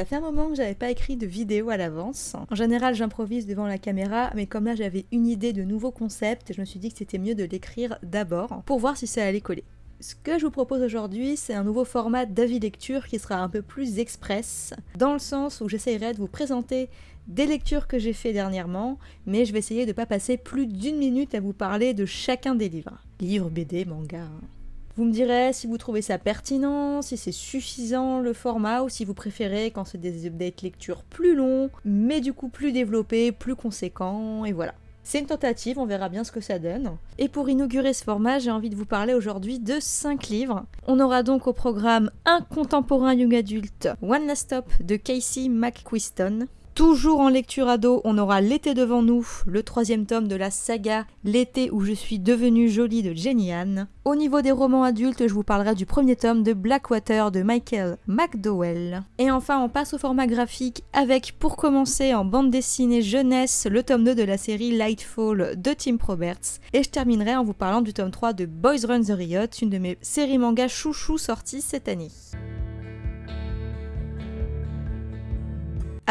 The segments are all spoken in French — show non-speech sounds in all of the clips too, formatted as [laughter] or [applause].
Ça fait un moment que j'avais pas écrit de vidéo à l'avance. En général, j'improvise devant la caméra, mais comme là j'avais une idée de nouveaux concepts, je me suis dit que c'était mieux de l'écrire d'abord pour voir si ça allait coller. Ce que je vous propose aujourd'hui, c'est un nouveau format d'avis lecture qui sera un peu plus express, dans le sens où j'essayerai de vous présenter des lectures que j'ai fait dernièrement, mais je vais essayer de ne pas passer plus d'une minute à vous parler de chacun des livres. Livres, BD, manga. Hein. Vous me direz si vous trouvez ça pertinent, si c'est suffisant le format, ou si vous préférez quand c'est des updates lectures plus longs, mais du coup plus développés, plus conséquents, et voilà. C'est une tentative, on verra bien ce que ça donne. Et pour inaugurer ce format, j'ai envie de vous parler aujourd'hui de 5 livres. On aura donc au programme un contemporain young adulte, One Last Stop de Casey McQuiston, Toujours en lecture ado, on aura L'été devant nous, le troisième tome de la saga L'été où je suis devenue jolie de Jenny Anne. Au niveau des romans adultes, je vous parlerai du premier tome de Blackwater de Michael McDowell. Et enfin, on passe au format graphique avec, pour commencer, en bande dessinée jeunesse, le tome 2 de la série Lightfall de Tim Roberts. Et je terminerai en vous parlant du tome 3 de Boys Run the Riot, une de mes séries manga chouchou sorties cette année.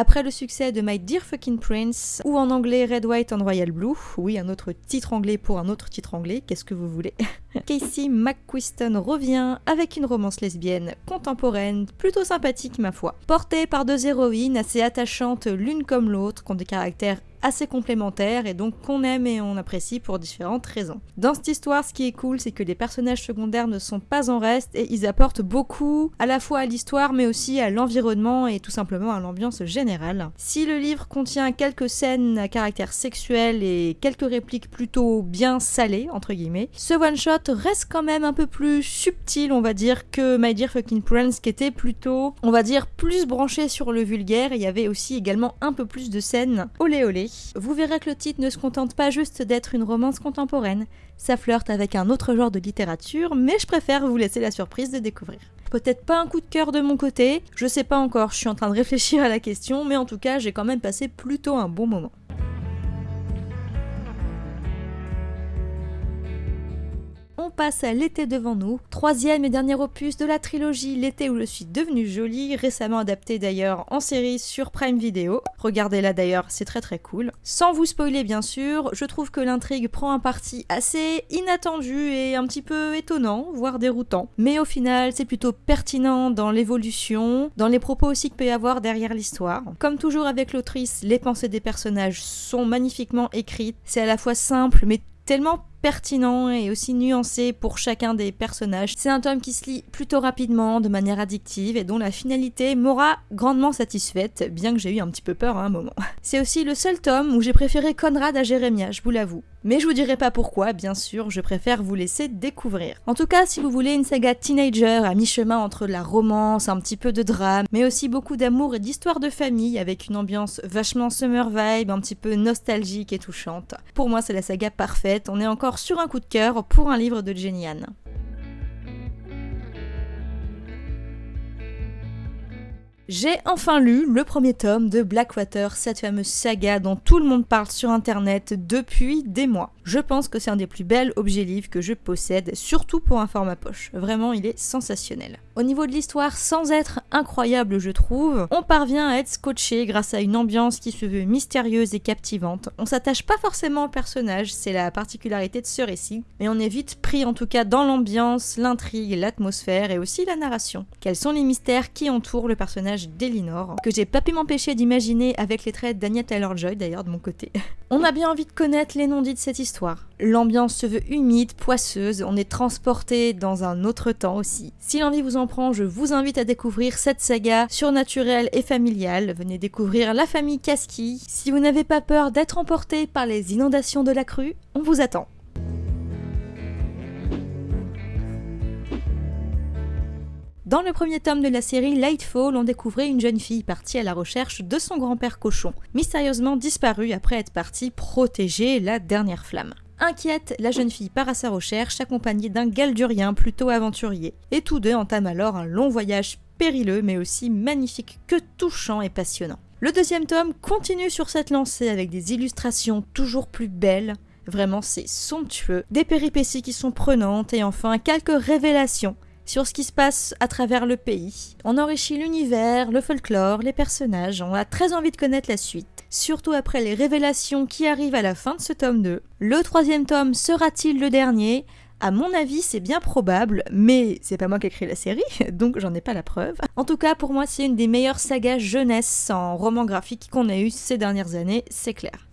Après le succès de My Dear Fucking Prince, ou en anglais Red, White and Royal Blue, oui, un autre titre anglais pour un autre titre anglais, qu'est-ce que vous voulez? [laughs] Casey McQuiston revient avec une romance lesbienne contemporaine, plutôt sympathique ma foi, portée par deux héroïnes assez attachantes l'une comme l'autre, qui ont des caractères assez complémentaires et donc qu'on aime et on apprécie pour différentes raisons. Dans cette histoire, ce qui est cool, c'est que les personnages secondaires ne sont pas en reste et ils apportent beaucoup à la fois à l'histoire mais aussi à l'environnement et tout simplement à l'ambiance générale. Si le livre contient quelques scènes à caractère sexuel et quelques répliques plutôt bien salées, entre guillemets, ce one-shot reste quand même un peu plus subtil, on va dire, que My Dear Fucking Prince qui était plutôt, on va dire, plus branché sur le vulgaire il y avait aussi également un peu plus de scènes olé olé vous verrez que le titre ne se contente pas juste d'être une romance contemporaine, ça flirte avec un autre genre de littérature, mais je préfère vous laisser la surprise de découvrir. Peut-être pas un coup de cœur de mon côté, je sais pas encore, je suis en train de réfléchir à la question, mais en tout cas j'ai quand même passé plutôt un bon moment. On à L'été devant nous, troisième et dernier opus de la trilogie L'été où je suis devenue jolie, récemment adapté d'ailleurs en série sur Prime Video. Regardez-la d'ailleurs, c'est très très cool. Sans vous spoiler bien sûr, je trouve que l'intrigue prend un parti assez inattendu et un petit peu étonnant, voire déroutant. Mais au final, c'est plutôt pertinent dans l'évolution, dans les propos aussi qu'il peut y avoir derrière l'histoire. Comme toujours avec l'autrice, les pensées des personnages sont magnifiquement écrites, c'est à la fois simple mais tellement pertinent et aussi nuancé pour chacun des personnages. C'est un tome qui se lit plutôt rapidement, de manière addictive et dont la finalité m'aura grandement satisfaite, bien que j'ai eu un petit peu peur à un moment. [laughs] C'est aussi le seul tome où j'ai préféré Conrad à Jérémia, je vous l'avoue. Mais je vous dirai pas pourquoi, bien sûr, je préfère vous laisser découvrir. En tout cas, si vous voulez une saga teenager à mi-chemin entre la romance, un petit peu de drame, mais aussi beaucoup d'amour et d'histoire de famille avec une ambiance vachement summer vibe, un petit peu nostalgique et touchante. Pour moi, c'est la saga parfaite, on est encore sur un coup de cœur pour un livre de Jenny. J'ai enfin lu le premier tome de Blackwater, cette fameuse saga dont tout le monde parle sur internet depuis des mois. Je pense que c'est un des plus bels objets livres que je possède, surtout pour un format poche. Vraiment, il est sensationnel. Au niveau de l'histoire, sans être incroyable, je trouve, on parvient à être scotché grâce à une ambiance qui se veut mystérieuse et captivante. On s'attache pas forcément au personnage, c'est la particularité de ce récit, mais on est vite pris en tout cas dans l'ambiance, l'intrigue, l'atmosphère et aussi la narration. Quels sont les mystères qui entourent le personnage d'Elinor, que j'ai pas pu m'empêcher d'imaginer avec les traits d'Anya Taylor-Joy d'ailleurs de mon côté. [laughs] On a bien envie de connaître les non-dits de cette histoire. L'ambiance se veut humide, poisseuse, on est transporté dans un autre temps aussi. Si l'envie vous en prend, je vous invite à découvrir cette saga surnaturelle et familiale. Venez découvrir la famille Kaski. Si vous n'avez pas peur d'être emporté par les inondations de la crue, on vous attend. Dans le premier tome de la série Lightfall, on découvrait une jeune fille partie à la recherche de son grand-père cochon, mystérieusement disparue après être partie protéger la dernière flamme. Inquiète, la jeune fille part à sa recherche accompagnée d'un galdurien plutôt aventurier, et tous deux entament alors un long voyage périlleux mais aussi magnifique que touchant et passionnant. Le deuxième tome continue sur cette lancée avec des illustrations toujours plus belles, vraiment c'est somptueux, des péripéties qui sont prenantes et enfin quelques révélations sur ce qui se passe à travers le pays. On enrichit l'univers, le folklore, les personnages, on a très envie de connaître la suite, surtout après les révélations qui arrivent à la fin de ce tome 2. Le troisième tome sera-t-il le dernier? À mon avis, c'est bien probable, mais c'est pas moi qui ai écrit la série, [laughs] donc j'en ai pas la preuve. En tout cas, pour moi, c'est une des meilleures sagas jeunesse en roman graphique qu'on a eu ces dernières années, c'est clair.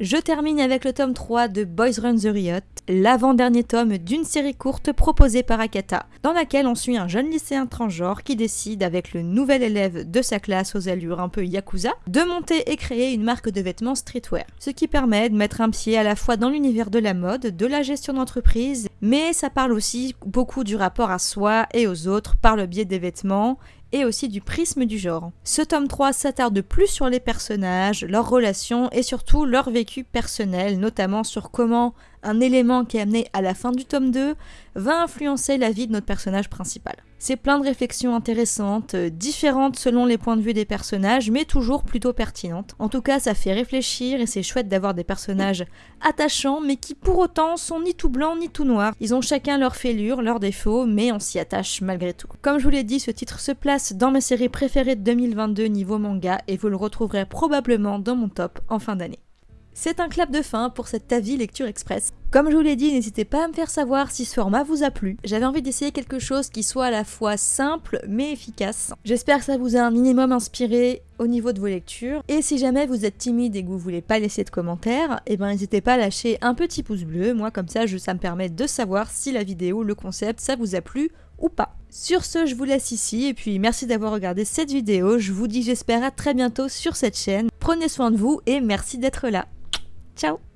Je termine avec le tome 3 de Boys Run the Riot, l'avant-dernier tome d'une série courte proposée par Akata, dans laquelle on suit un jeune lycéen transgenre qui décide, avec le nouvel élève de sa classe aux allures un peu yakuza, de monter et créer une marque de vêtements streetwear. Ce qui permet de mettre un pied à la fois dans l'univers de la mode, de la gestion d'entreprise, mais ça parle aussi beaucoup du rapport à soi et aux autres par le biais des vêtements et aussi du prisme du genre. Ce tome 3 s'attarde plus sur les personnages, leurs relations et surtout leur vécu personnel, notamment sur comment un élément qui est amené à la fin du tome 2 va influencer la vie de notre personnage principal. C'est plein de réflexions intéressantes, euh, différentes selon les points de vue des personnages, mais toujours plutôt pertinentes. En tout cas, ça fait réfléchir et c'est chouette d'avoir des personnages attachants, mais qui pour autant sont ni tout blancs ni tout noirs. Ils ont chacun leurs fêlures, leurs défauts, mais on s'y attache malgré tout. Comme je vous l'ai dit, ce titre se place dans mes séries préférées de 2022 niveau manga et vous le retrouverez probablement dans mon top en fin d'année. C'est un clap de fin pour cette avis lecture express. Comme je vous l'ai dit, n'hésitez pas à me faire savoir si ce format vous a plu. J'avais envie d'essayer quelque chose qui soit à la fois simple mais efficace. J'espère que ça vous a un minimum inspiré au niveau de vos lectures. Et si jamais vous êtes timide et que vous voulez pas laisser de commentaires, eh ben n'hésitez pas à lâcher un petit pouce bleu. Moi comme ça, ça me permet de savoir si la vidéo, le concept, ça vous a plu ou pas. Sur ce, je vous laisse ici et puis merci d'avoir regardé cette vidéo. Je vous dis j'espère à très bientôt sur cette chaîne. Prenez soin de vous et merci d'être là. Ciao